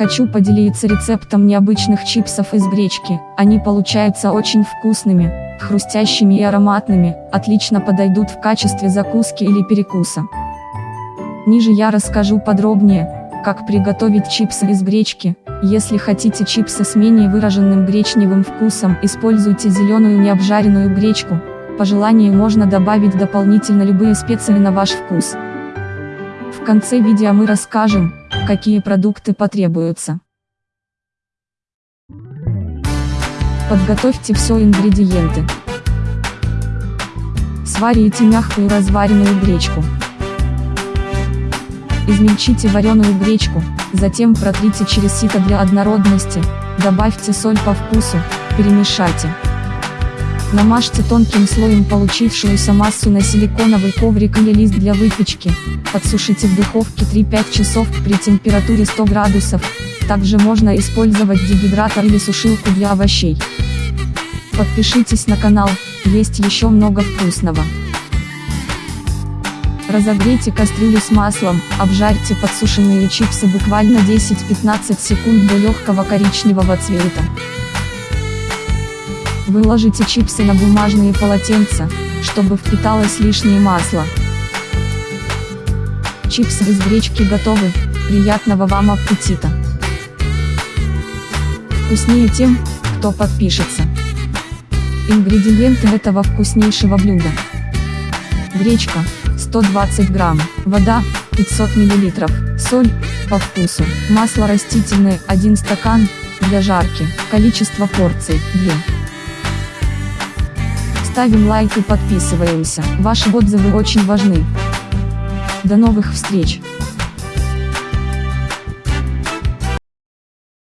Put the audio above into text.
Хочу поделиться рецептом необычных чипсов из гречки. Они получаются очень вкусными, хрустящими и ароматными, отлично подойдут в качестве закуски или перекуса. Ниже я расскажу подробнее, как приготовить чипсы из гречки. Если хотите чипсы с менее выраженным гречневым вкусом, используйте зеленую необжаренную гречку. По желанию можно добавить дополнительно любые специи на ваш вкус. В конце видео мы расскажем, какие продукты потребуются. Подготовьте все ингредиенты. Сварите мягкую разваренную гречку. Измельчите вареную гречку, затем протрите через сито для однородности, добавьте соль по вкусу, перемешайте. Намажьте тонким слоем получившуюся массу на силиконовый коврик или лист для выпечки, подсушите в духовке 3-5 часов при температуре 100 градусов, также можно использовать дегидратор или сушилку для овощей. Подпишитесь на канал, есть еще много вкусного. Разогрейте кастрюлю с маслом, обжарьте подсушенные чипсы буквально 10-15 секунд до легкого коричневого цвета. Выложите чипсы на бумажные полотенца, чтобы впиталось лишнее масло. Чипсы из гречки готовы, приятного вам аппетита! Вкуснее тем, кто подпишется. Ингредиенты этого вкуснейшего блюда. Гречка, 120 грамм, вода, 500 миллилитров, соль, по вкусу, масло растительное, 1 стакан, для жарки, количество порций, 2. Ставим лайк и подписываемся, ваши отзывы очень важны. До новых встреч!